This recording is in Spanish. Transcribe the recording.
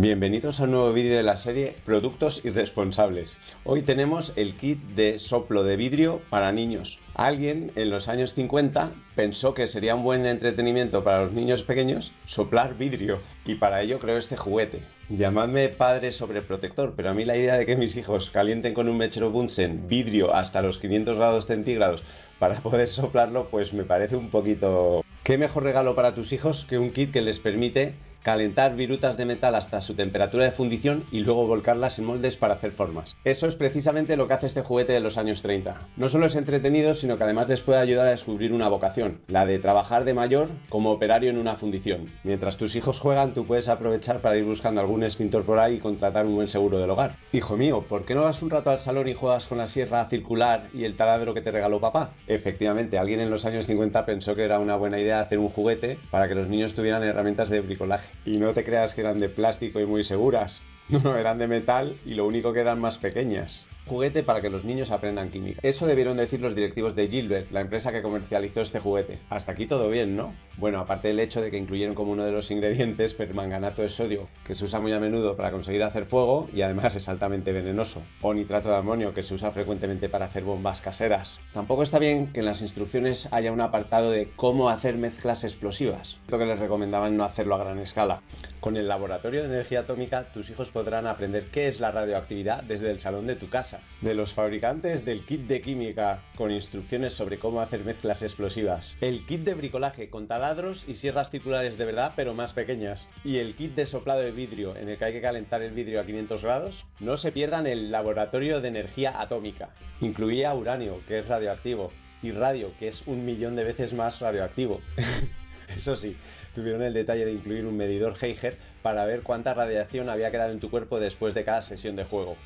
Bienvenidos a un nuevo vídeo de la serie Productos Irresponsables. Hoy tenemos el kit de soplo de vidrio para niños. Alguien en los años 50 pensó que sería un buen entretenimiento para los niños pequeños soplar vidrio y para ello creó este juguete. Llamadme padre sobreprotector, pero a mí la idea de que mis hijos calienten con un mechero Bunsen vidrio hasta los 500 grados centígrados para poder soplarlo, pues me parece un poquito... ¿Qué mejor regalo para tus hijos que un kit que les permite calentar virutas de metal hasta su temperatura de fundición y luego volcarlas en moldes para hacer formas. Eso es precisamente lo que hace este juguete de los años 30. No solo es entretenido, sino que además les puede ayudar a descubrir una vocación, la de trabajar de mayor como operario en una fundición. Mientras tus hijos juegan, tú puedes aprovechar para ir buscando algún extintor por ahí y contratar un buen seguro del hogar. Hijo mío, ¿por qué no vas un rato al salón y juegas con la sierra circular y el taladro que te regaló papá? Efectivamente, alguien en los años 50 pensó que era una buena idea hacer un juguete para que los niños tuvieran herramientas de bricolaje. Y no te creas que eran de plástico y muy seguras. No, no, eran de metal y lo único que eran más pequeñas juguete para que los niños aprendan química. Eso debieron decir los directivos de Gilbert, la empresa que comercializó este juguete. Hasta aquí todo bien, ¿no? Bueno, aparte del hecho de que incluyeron como uno de los ingredientes permanganato de sodio, que se usa muy a menudo para conseguir hacer fuego y además es altamente venenoso, o nitrato de amonio, que se usa frecuentemente para hacer bombas caseras. Tampoco está bien que en las instrucciones haya un apartado de cómo hacer mezclas explosivas, lo que les recomendaban no hacerlo a gran escala. Con el laboratorio de energía atómica, tus hijos podrán aprender qué es la radioactividad desde el salón de tu casa de los fabricantes del kit de química con instrucciones sobre cómo hacer mezclas explosivas, el kit de bricolaje con taladros y sierras circulares de verdad pero más pequeñas, y el kit de soplado de vidrio en el que hay que calentar el vidrio a 500 grados, no se pierdan el laboratorio de energía atómica. Incluía uranio, que es radioactivo, y radio, que es un millón de veces más radioactivo. Eso sí, tuvieron el detalle de incluir un medidor Geiger para ver cuánta radiación había quedado en tu cuerpo después de cada sesión de juego.